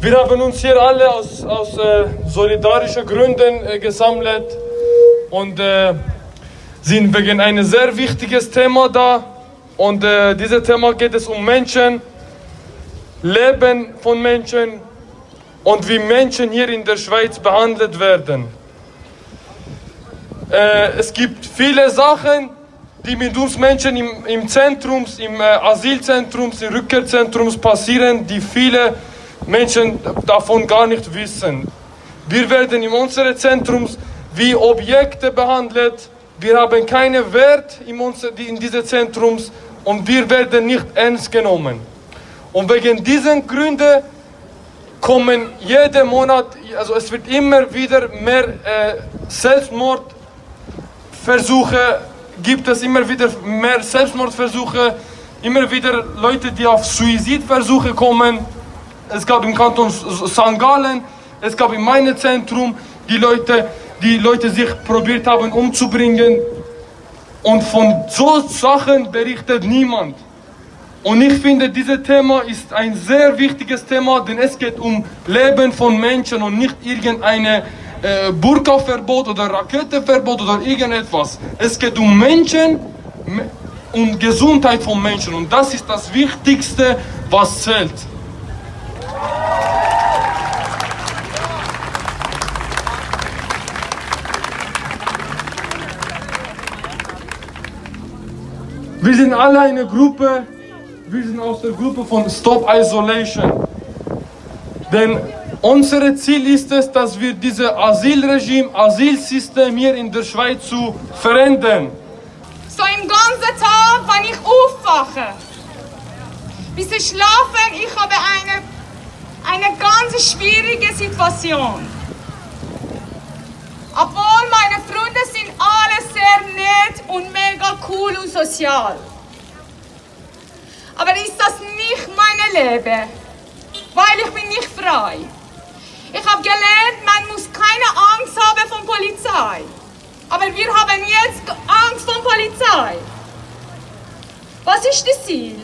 Wir haben uns hier alle aus, aus äh, solidarischen Gründen äh, gesammelt und äh, sind wegen einem sehr wichtiges Thema da. Und äh, dieses Thema geht es um Menschen, Leben von Menschen und wie Menschen hier in der Schweiz behandelt werden. Äh, es gibt viele Sachen, die mit uns Menschen im, im Zentrum, im äh, Asylzentrum, im Rückkehrzentrum passieren, die viele Menschen davon gar nicht wissen. Wir werden in unserem Zentrum wie Objekte behandelt. Wir haben keinen Wert in, unser, in diesem Zentrum und wir werden nicht ernst genommen. Und wegen diesen Gründen kommen jeden Monat, also es wird immer wieder mehr äh, Selbstmordversuche, gibt es immer wieder mehr Selbstmordversuche, immer wieder Leute, die auf Suizidversuche kommen es gab im Kanton St. Gallen, es gab in meinem Zentrum die Leute, die Leute sich probiert haben umzubringen. Und von so Sachen berichtet niemand. Und ich finde, dieses Thema ist ein sehr wichtiges Thema, denn es geht um Leben von Menschen und nicht irgendeine äh, Burka-Verbot oder Raketenverbot oder irgendetwas. Es geht um Menschen, um Gesundheit von Menschen und das ist das Wichtigste, was zählt. Wir sind alle eine Gruppe, wir sind aus der Gruppe von Stop Isolation. Denn unser Ziel ist es, dass wir dieses Asylregime, Asylsystem hier in der Schweiz zu verändern. So im ganzen Tag, wenn ich aufwache, bis ich schlafe, ich habe eine, eine ganz schwierige Situation. Obwohl meine Freunde sind alle sehr nett und mega cool und sozial. Aber ist das nicht mein Leben? Weil ich bin nicht frei. Ich habe gelernt, man muss keine Angst haben von Polizei. Aber wir haben jetzt Angst von Polizei. Was ist das Ziel?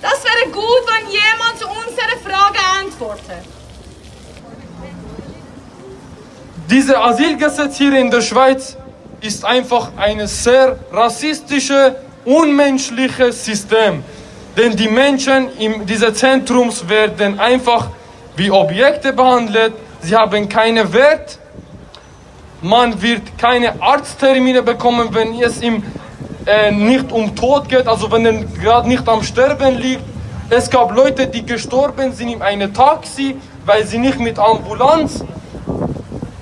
Das wäre gut, wenn jemand zu unserer Frage antwortet. Dieses Asylgesetz hier in der Schweiz ist einfach ein sehr rassistisches, unmenschliches System. Denn die Menschen in diesem Zentrum werden einfach wie Objekte behandelt. Sie haben keinen Wert. Man wird keine Arzttermine bekommen, wenn es ihm äh, nicht um Tod geht, also wenn er gerade nicht am Sterben liegt. Es gab Leute, die gestorben sind in einem Taxi, weil sie nicht mit Ambulanz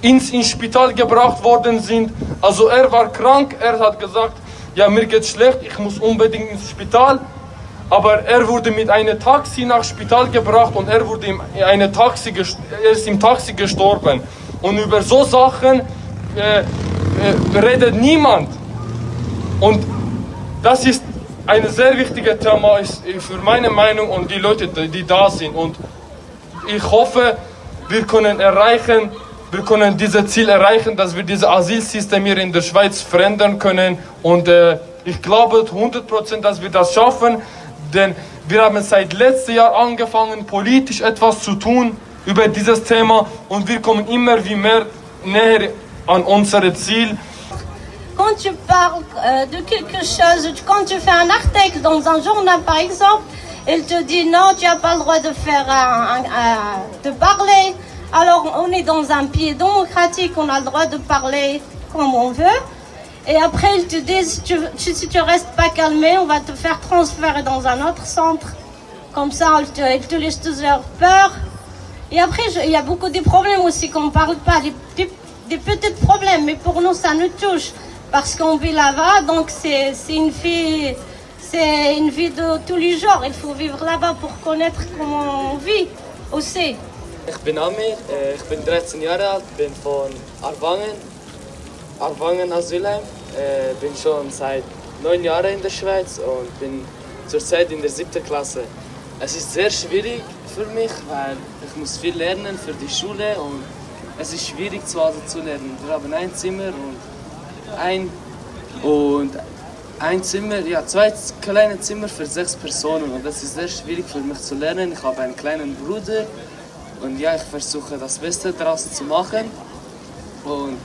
ins, ins Spital gebracht worden sind. Also er war krank, er hat gesagt, ja mir geht's schlecht, ich muss unbedingt ins Spital. Aber er wurde mit einem Taxi nach Spital gebracht und er wurde in einem Taxi, er ist im Taxi gestorben. Und über so Sachen äh, äh, redet niemand. Und das ist ein sehr wichtiges Thema ist für meine Meinung und die Leute, die da sind. Und ich hoffe, wir können erreichen, wir können dieses Ziel erreichen, dass wir dieses Asylsystem hier in der Schweiz verändern können. Und äh, ich glaube 100%, dass wir das schaffen, denn wir haben seit letztem Jahr angefangen, politisch etwas zu tun über dieses Thema und wir kommen immer wie mehr näher an unser Ziel. Quand tu parles euh, de quelque chose, quand tu fais un article dans un journal par exemple, il te dit non, tu n'as pas le droit de faire de parler. Alors, on est dans un pays démocratique, on a le droit de parler comme on veut. Et après, ils te disent, si tu ne restes pas calmé, on va te faire transférer dans un autre centre. Comme ça, ils te, laissent toujours peur. Et après, il y a beaucoup de problèmes aussi qu'on ne parle pas, des, petits problèmes, mais pour nous, ça nous touche. Parce qu'on vit là-bas, donc c'est une vie, c'est une vie de tous les jours. Il faut vivre là-bas pour connaître comment on vit aussi. Ich bin Amir, äh, ich bin 13 Jahre alt, bin von Arwangen, Arwangen Asylheim. Äh, bin schon seit neun Jahren in der Schweiz und bin zurzeit in der siebten Klasse. Es ist sehr schwierig für mich, weil ich muss viel lernen für die Schule und es ist schwierig zu Hause zu lernen. Wir haben ein Zimmer und ein und ein Zimmer, ja, zwei kleine Zimmer für sechs Personen und das ist sehr schwierig für mich zu lernen. Ich habe einen kleinen Bruder und ja, ich versuche das Beste daraus zu machen. Und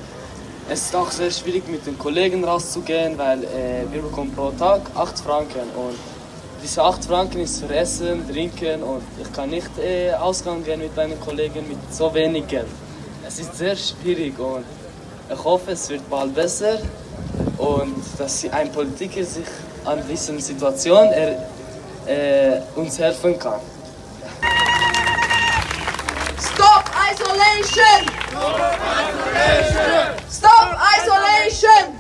es ist auch sehr schwierig mit den Kollegen rauszugehen, weil äh, wir bekommen pro Tag 8 Franken und diese 8 Franken ist für Essen, Trinken und ich kann nicht äh, ausgehen gehen mit meinen Kollegen mit so wenig Geld. Es ist sehr schwierig und ich hoffe, es wird bald besser und dass ein Politiker sich an dieser Situation er, äh, uns helfen kann. Isolation! Stop isolation! Stop isolation!